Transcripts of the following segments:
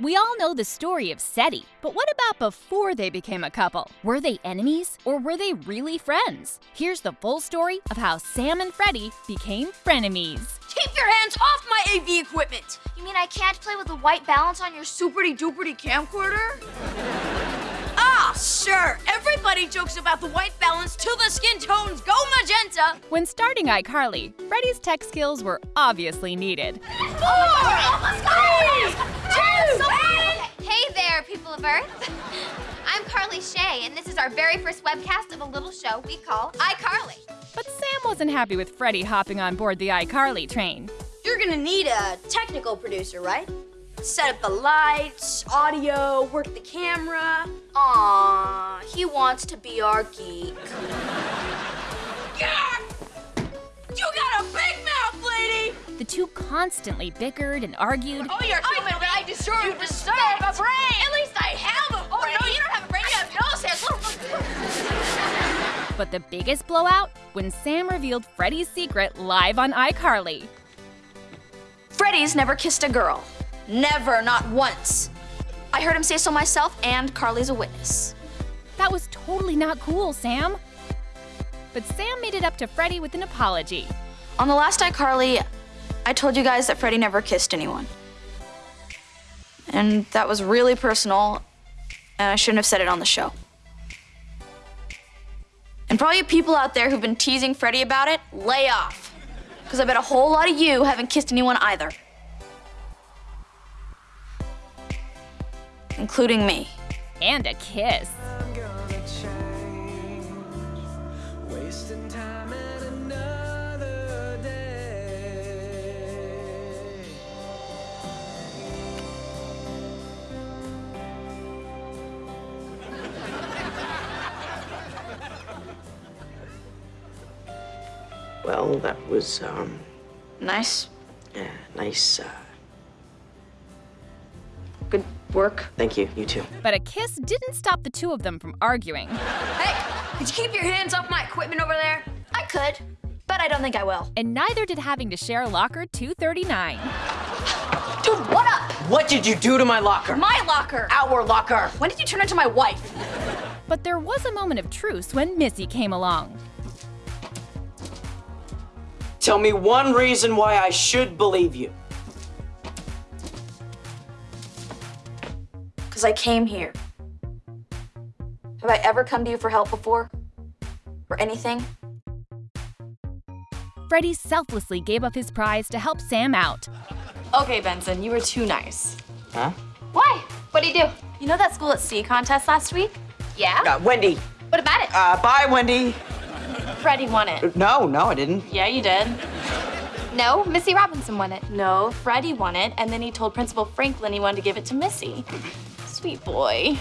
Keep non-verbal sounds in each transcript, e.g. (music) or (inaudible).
We all know the story of Seddie, but what about before they became a couple? Were they enemies or were they really friends? Here's the full story of how Sam and Freddie became frenemies. Keep your hands off my AV equipment! You mean I can't play with the white balance on your superty duperty camcorder? Ah, sure. Everybody jokes about the white balance till the skin tones go magenta. When starting iCarly, Freddie's tech skills were obviously needed. Hey there, people of Earth. (laughs) I'm Carly Shay, and this is our very first webcast of a little show we call iCarly. But Sam wasn't happy with Freddie hopping on board the iCarly train. You're gonna need a technical producer, right? Set up the lights, audio, work the camera. Aw, he wants to be our geek. The two constantly bickered and argued, Oh, you're human, but I deserve you deserve a brain! At least I have a brain! Oh, no, you don't have a brain, you have no sense! (laughs) but the biggest blowout when Sam revealed Freddie's secret live on iCarly. Freddie's never kissed a girl. Never, not once. I heard him say so myself, and Carly's a witness. That was totally not cool, Sam. But Sam made it up to Freddie with an apology. On the last iCarly, I told you guys that Freddie never kissed anyone. And that was really personal, and I shouldn't have said it on the show. And for all you people out there who've been teasing Freddie about it, lay off. Because I bet a whole lot of you haven't kissed anyone either. Including me. And a kiss. Well, that was, um, Nice. yeah, nice. Uh, Good work. thank you. You too. But a kiss didn't stop the two of them from arguing. Hey, could you keep your hands off my equipment over there? I could, but I don't think I will. And neither did having to share locker 239. Dude, what up? What did you do to my locker? My locker. Our locker. When did you turn into my wife? But there was a moment of truce when Missy came along. Tell me one reason why I should believe you. Because I came here. Have I ever come to you for help before? For anything? Freddie selflessly gave up his prize to help Sam out. Okay, Benson, you were too nice. Huh? Why? What'd he do? You know that school at sea contest last week? Yeah? Uh, Wendy. What about it? Uh, bye, Wendy. Freddie won it. No, no, I didn't. Yeah, you did. No, Missy Robinson won it. No, Freddie won it, and then he told Principal Franklin he wanted to give it to Missy. Sweet boy.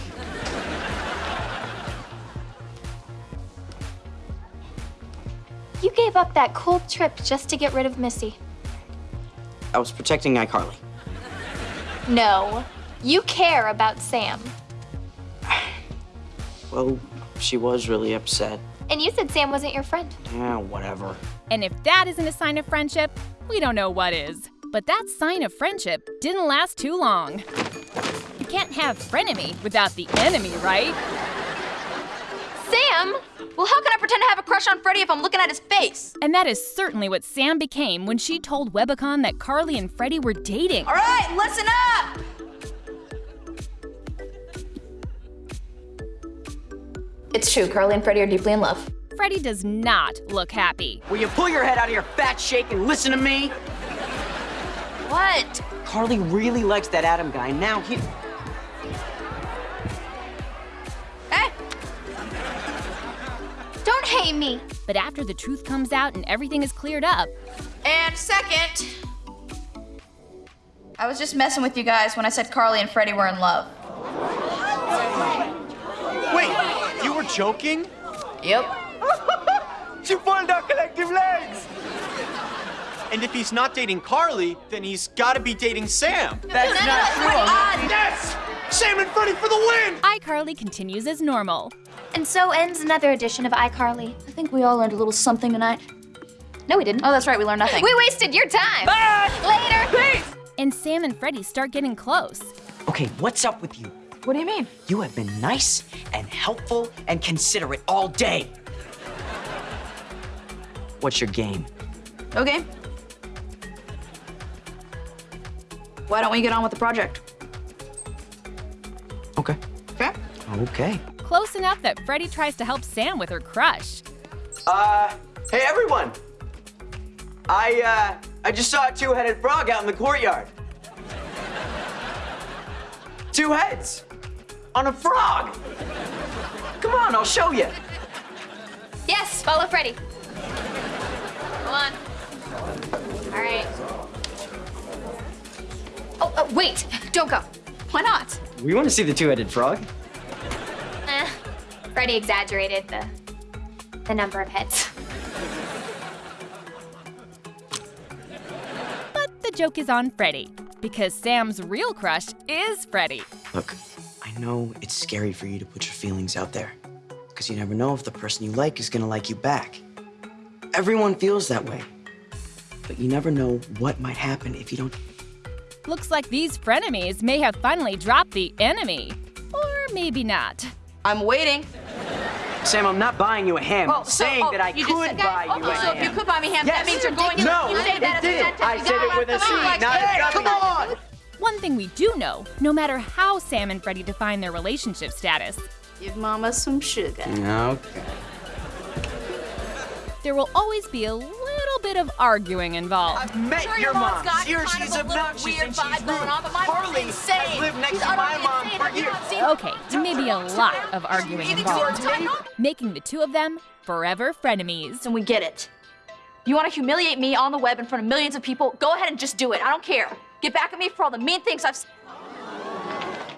You gave up that cool trip just to get rid of Missy. I was protecting iCarly. No, you care about Sam. Well, she was really upset. And you said Sam wasn't your friend. Yeah, whatever. And if that isn't a sign of friendship, we don't know what is. But that sign of friendship didn't last too long. You can't have frenemy without the enemy, right? Sam? Well, how can I pretend to have a crush on Freddie if I'm looking at his face? And that is certainly what Sam became when she told Webicon that Carly and Freddie were dating. All right, listen up! It's true, Carly and Freddie are deeply in love. Freddie does not look happy. Will you pull your head out of your fat shake and listen to me? What? Carly really likes that Adam guy. Now he. Hey, Don't hate me. But after the truth comes out and everything is cleared up, and second, I was just messing with you guys when I said Carly and Freddie were in love. Wait, you were joking? Yep. (laughs) She pulled our collective legs! And if he's not dating Carly, then he's gotta be dating Sam. That's not true. Yes! Sam and Freddie for the win! iCarly continues as normal. And so ends another edition of iCarly. I think we all learned a little something tonight. No, we didn't. Oh, that's right, we learned nothing. We wasted your time. Bye! Later. And Sam and Freddie start getting close. Okay, what's up with you? What do you mean? You have been nice and helpful and considerate all day. What's your game? Okay. Why don't we get on with the project? Okay. Okay. Okay. Close enough that Freddie tries to help Sam with her crush. Uh, hey everyone! I, uh, I just saw a two-headed frog out in the courtyard. Two heads! On a frog! Come on, I'll show you. Yes, follow Freddie. Come on. All right. Oh, oh, wait, don't go. Why not? We want to see the two-headed frog. Eh, Freddie exaggerated the the number of heads. But the joke is on Freddie, because Sam's real crush is Freddie. Look, I know it's scary for you to put your feelings out there, because you never know if the person you like is gonna like you back. Everyone feels that way. But you never know what might happen if you don't. Looks like these frenemies may have finally dropped the enemy. Or maybe not. I'm waiting. Sam, I'm not buying you a ham. I'm so- saying oh, that I you could just said buy that? you Oh, a so ham. if you could buy me ham, Yes. that means you're going to. No, you say that as a it did. sentence. I You said it with a come C, on, like, not a hey, Come on. One thing we do know no matter how Sam and Freddie define their relationship status, Give mama some sugar. Okay. there will always be a little bit of arguing involved. I've met Sure, your your mom's mom. got Here, kind she's of a obnoxious weird and she's vibe rude. going on, but my mom's Harley insane. has lived next She's to my mom insane. for Have years. Okay, maybe a lot of arguing involved, so? Time up? making the two of them forever frenemies. And we get it. You want to humiliate me on the web in front of millions of people? Go ahead and just do it. I don't care. Get back at me for all the mean things I've. s-